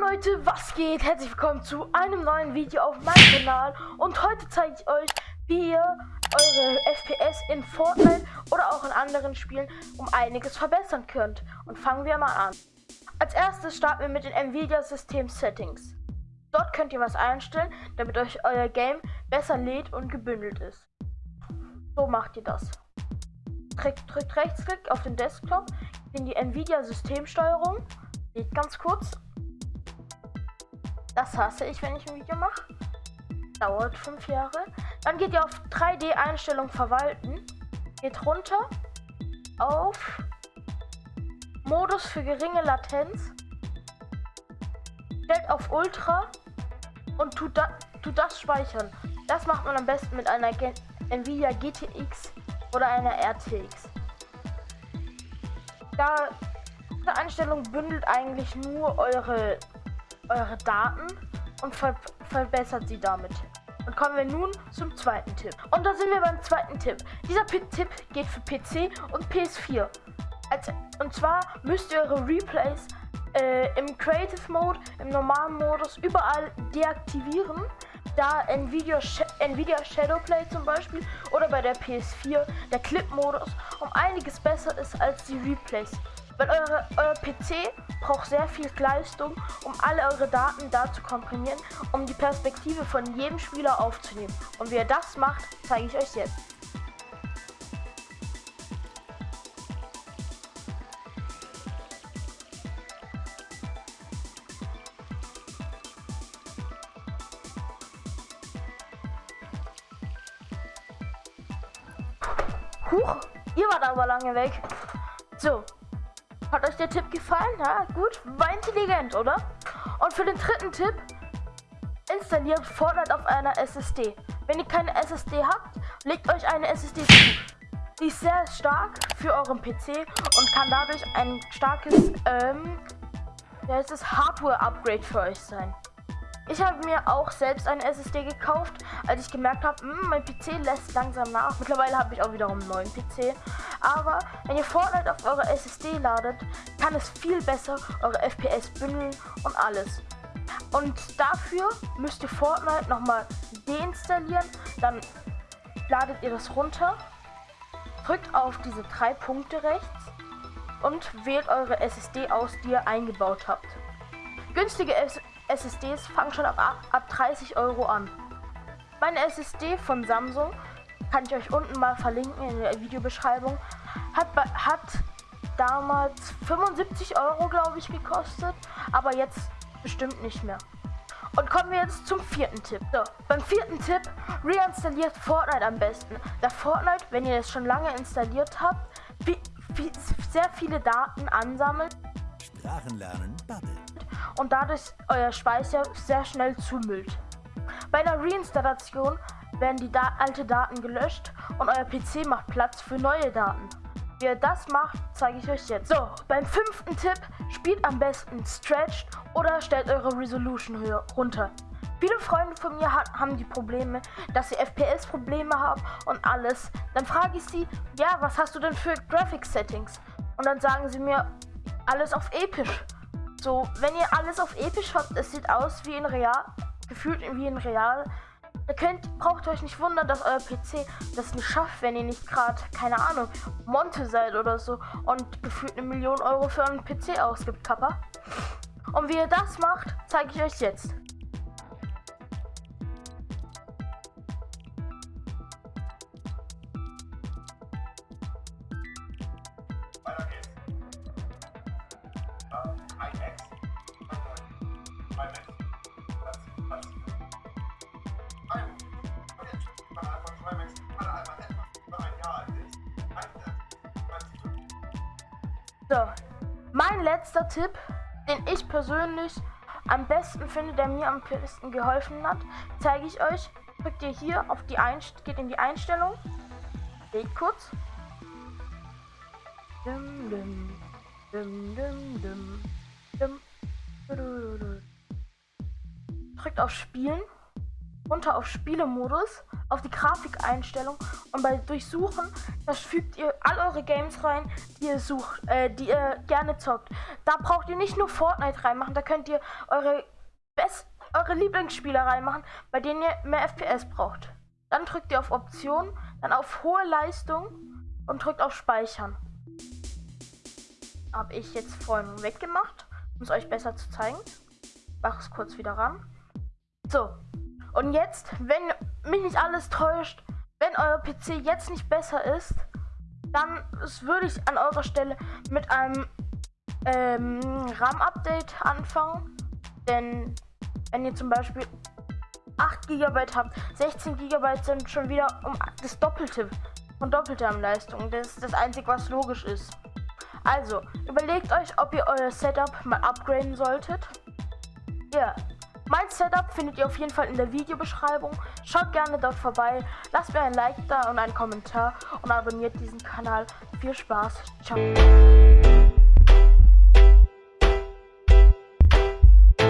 Leute, was geht? Herzlich willkommen zu einem neuen Video auf meinem Kanal und heute zeige ich euch, wie ihr eure FPS in Fortnite oder auch in anderen Spielen um einiges verbessern könnt. Und fangen wir mal an. Als erstes starten wir mit den Nvidia System Settings. Dort könnt ihr was einstellen, damit euch euer Game besser lädt und gebündelt ist. So macht ihr das. Drückt, drückt Rechtsklick auf den Desktop in die Nvidia Systemsteuerung. Lädt ganz kurz das hasse ich, wenn ich ein Video mache. Dauert fünf Jahre. Dann geht ihr auf 3D-Einstellung verwalten. Geht runter auf Modus für geringe Latenz. Stellt auf Ultra und tut, da, tut das speichern. Das macht man am besten mit einer G Nvidia GTX oder einer RTX. Da diese Einstellung bündelt eigentlich nur eure eure Daten und ver verbessert sie damit. Und kommen wir nun zum zweiten Tipp. Und da sind wir beim zweiten Tipp. Dieser P Tipp geht für PC und PS4. Als, und zwar müsst ihr eure Replays äh, im Creative Mode, im normalen Modus überall deaktivieren, da Nvidia, Sh Nvidia Shadowplay zum Beispiel oder bei der PS4 der Clip-Modus um einiges besser ist als die Replays. Weil eure, euer PC braucht sehr viel Leistung, um alle eure Daten da zu komprimieren, um die Perspektive von jedem Spieler aufzunehmen. Und wie ihr das macht, zeige ich euch jetzt. Huch, ihr wart aber lange weg. So, hat euch der Tipp gefallen? Ja, gut. War intelligent, oder? Und für den dritten Tipp, installiert Fortnite auf einer SSD. Wenn ihr keine SSD habt, legt euch eine SSD zu. Die ist sehr stark für euren PC und kann dadurch ein starkes ähm, ja, Hardware-Upgrade für euch sein. Ich habe mir auch selbst eine SSD gekauft, als ich gemerkt habe, hm, mein PC lässt langsam nach. Mittlerweile habe ich auch wiederum einen neuen PC. Aber wenn ihr Fortnite auf eure SSD ladet, kann es viel besser eure FPS bündeln und alles. Und dafür müsst ihr Fortnite nochmal deinstallieren. Dann ladet ihr das runter, drückt auf diese drei Punkte rechts und wählt eure SSD aus, die ihr eingebaut habt. Günstige SSDs fangen schon ab, ab 30 Euro an. Meine SSD von Samsung, kann ich euch unten mal verlinken in der Videobeschreibung, hat, hat damals 75 Euro, glaube ich, gekostet, aber jetzt bestimmt nicht mehr. Und kommen wir jetzt zum vierten Tipp. So, beim vierten Tipp, reinstalliert Fortnite am besten. Da Fortnite, wenn ihr es schon lange installiert habt, viel, viel, sehr viele Daten ansammelt. Sprachenlernen babbelt und dadurch euer Speicher sehr schnell zumüllt. Bei einer Reinstallation werden die da alte Daten gelöscht und euer PC macht Platz für neue Daten. Wie ihr das macht, zeige ich euch jetzt. So, beim fünften Tipp, spielt am besten Stretched oder stellt eure Resolution höher runter. Viele Freunde von mir haben die Probleme, dass sie FPS-Probleme haben und alles. Dann frage ich sie, ja, was hast du denn für Graphics-Settings? Und dann sagen sie mir, alles auf episch. So, wenn ihr alles auf episch habt, es sieht aus wie in Real, gefühlt wie in Real. Ihr könnt, braucht euch nicht wundern, dass euer PC das nicht schafft, wenn ihr nicht gerade, keine Ahnung, Monte seid oder so und gefühlt eine Million Euro für einen PC ausgibt, Kappa. Und wie ihr das macht, zeige ich euch jetzt. So, mein letzter Tipp, den ich persönlich am besten finde, der mir am besten geholfen hat, zeige ich euch. Drückt ihr hier auf die Einst geht in die Einstellung, geht kurz. Dum, dum, dum, dum, dum, dum, drückt auf Spielen runter auf Spielemodus, auf die Grafikeinstellung und bei Durchsuchen, das fügt ihr all eure Games rein, die ihr sucht, äh, die ihr gerne zockt. Da braucht ihr nicht nur Fortnite reinmachen, da könnt ihr eure best eure Lieblingsspieler reinmachen, bei denen ihr mehr FPS braucht. Dann drückt ihr auf Option, dann auf hohe Leistung und drückt auf Speichern. Habe ich jetzt vorhin weggemacht, um es euch besser zu zeigen. Mach es kurz wieder ran. So, und jetzt, wenn mich nicht alles täuscht, wenn euer PC jetzt nicht besser ist, dann würde ich an eurer Stelle mit einem ähm, RAM-Update anfangen. Denn wenn ihr zum Beispiel 8 GB habt, 16 GB sind schon wieder um das Doppelte von doppelter Leistung. Das ist das Einzige, was logisch ist. Also, überlegt euch, ob ihr euer Setup mal upgraden solltet. Ja, mein Setup findet ihr auf jeden Fall in der Videobeschreibung. Schaut gerne dort vorbei, lasst mir ein Like da und einen Kommentar und abonniert diesen Kanal. Viel Spaß, ciao.